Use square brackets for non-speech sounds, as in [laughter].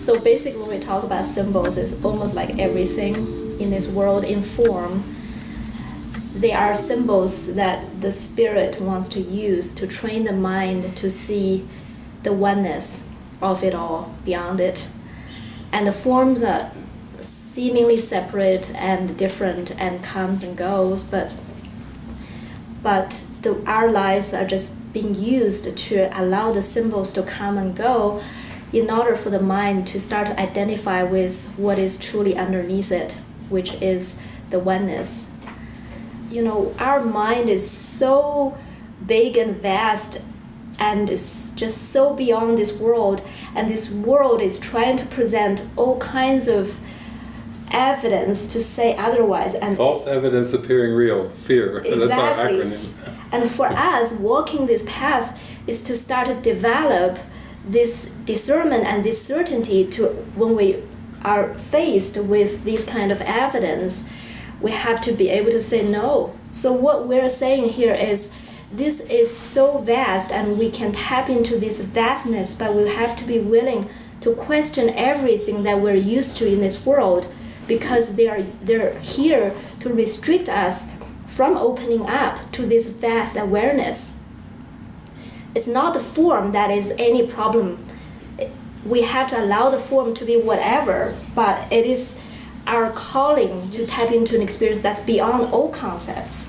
So basically, when we talk about symbols, it's almost like everything in this world in form. They are symbols that the spirit wants to use to train the mind to see the oneness of it all beyond it. And the forms are seemingly separate and different and comes and goes, but but the, our lives are just being used to allow the symbols to come and go in order for the mind to start to identify with what is truly underneath it, which is the oneness. You know, our mind is so big and vast and is just so beyond this world, and this world is trying to present all kinds of evidence to say otherwise and false evidence appearing real fear exactly. [laughs] that's our acronym and for us walking this path is to start to develop this discernment and this certainty to when we are faced with this kind of evidence we have to be able to say no. So what we're saying here is this is so vast and we can tap into this vastness but we have to be willing to question everything that we're used to in this world because they are they're here to restrict us from opening up to this vast awareness it's not the form that is any problem. We have to allow the form to be whatever, but it is our calling to tap into an experience that's beyond all concepts.